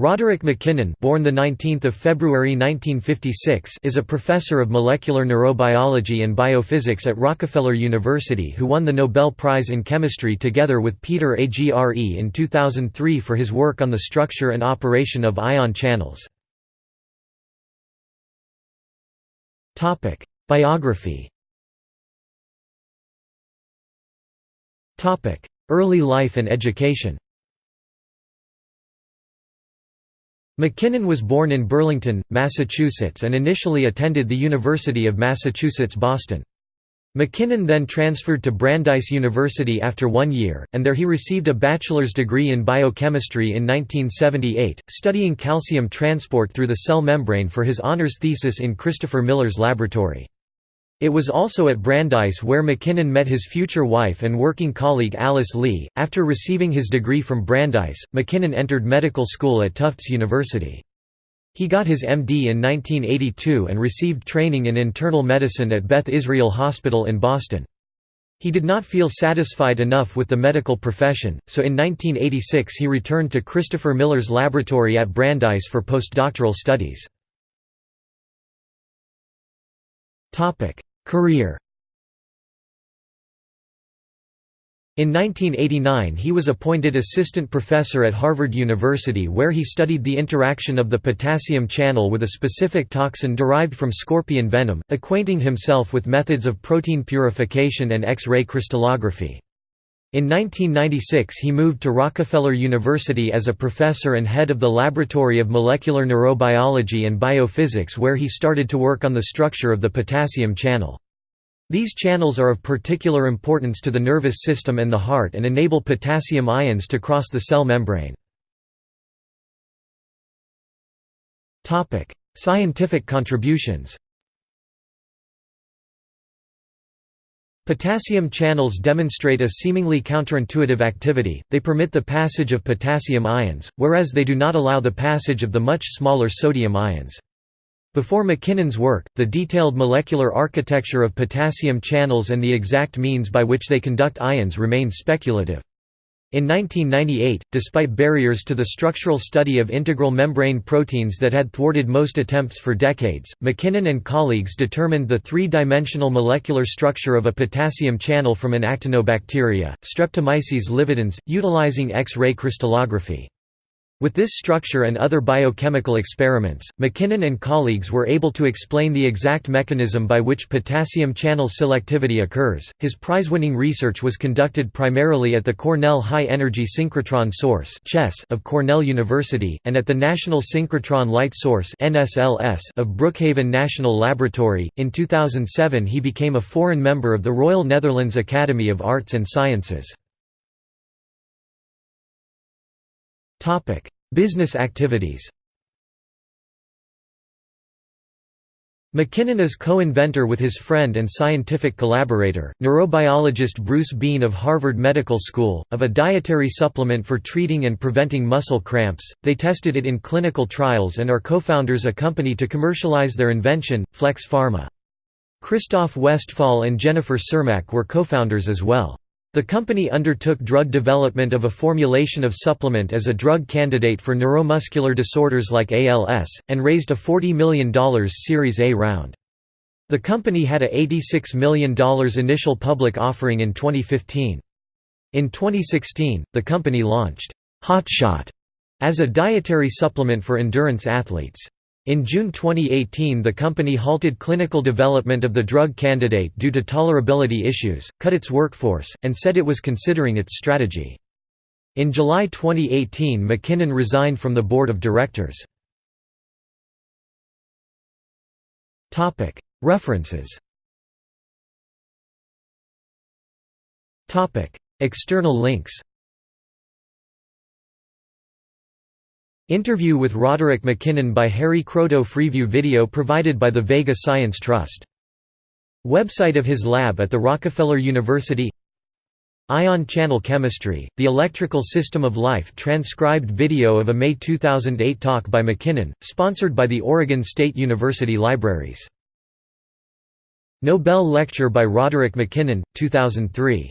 Roderick MacKinnon born the 19th of February 1956 is a professor of molecular neurobiology and biophysics at Rockefeller University who won the Nobel Prize in Chemistry together with Peter Agre in 2003 for his work on the structure and operation of ion channels. Topic: Biography Topic: Early life and education MacKinnon was born in Burlington, Massachusetts and initially attended the University of Massachusetts Boston. MacKinnon then transferred to Brandeis University after one year, and there he received a bachelor's degree in biochemistry in 1978, studying calcium transport through the cell membrane for his honors thesis in Christopher Miller's laboratory. It was also at Brandeis where MacKinnon met his future wife and working colleague Alice Lee. After receiving his degree from Brandeis, MacKinnon entered medical school at Tufts University. He got his MD in 1982 and received training in internal medicine at Beth Israel Hospital in Boston. He did not feel satisfied enough with the medical profession, so in 1986 he returned to Christopher Miller's laboratory at Brandeis for postdoctoral studies. Career In 1989 he was appointed assistant professor at Harvard University where he studied the interaction of the potassium channel with a specific toxin derived from scorpion venom, acquainting himself with methods of protein purification and X-ray crystallography. In 1996 he moved to Rockefeller University as a professor and head of the Laboratory of Molecular Neurobiology and Biophysics where he started to work on the structure of the potassium channel. These channels are of particular importance to the nervous system and the heart and enable potassium ions to cross the cell membrane. Scientific contributions Potassium channels demonstrate a seemingly counterintuitive activity, they permit the passage of potassium ions, whereas they do not allow the passage of the much smaller sodium ions. Before MacKinnon's work, the detailed molecular architecture of potassium channels and the exact means by which they conduct ions remained speculative. In 1998, despite barriers to the structural study of integral membrane proteins that had thwarted most attempts for decades, MacKinnon and colleagues determined the three-dimensional molecular structure of a potassium channel from an actinobacteria, Streptomyces lividans, utilizing X-ray crystallography. With this structure and other biochemical experiments, MacKinnon and colleagues were able to explain the exact mechanism by which potassium channel selectivity occurs. His prize-winning research was conducted primarily at the Cornell High Energy Synchrotron Source of Cornell University and at the National Synchrotron Light Source of Brookhaven National Laboratory. In 2007, he became a foreign member of the Royal Netherlands Academy of Arts and Sciences. Topic: Business activities. MacKinnon is co-inventor with his friend and scientific collaborator, neurobiologist Bruce Bean of Harvard Medical School, of a dietary supplement for treating and preventing muscle cramps. They tested it in clinical trials and are co-founders a company to commercialize their invention, Flex Pharma. Christoph Westphal and Jennifer Cermak were co-founders as well. The company undertook drug development of a formulation of supplement as a drug candidate for neuromuscular disorders like ALS, and raised a $40 million Series A round. The company had a $86 million initial public offering in 2015. In 2016, the company launched Hotshot as a dietary supplement for endurance athletes. In June 2018 the company halted clinical development of the drug candidate due to tolerability issues, cut its workforce, and said it was considering its strategy. In July 2018 MacKinnon resigned from the board of directors. References External links Interview with Roderick MacKinnon by Harry Kroto Freeview video provided by the Vega Science Trust. Website of his lab at the Rockefeller University Ion channel chemistry, the electrical system of life transcribed video of a May 2008 talk by MacKinnon, sponsored by the Oregon State University Libraries. Nobel Lecture by Roderick MacKinnon, 2003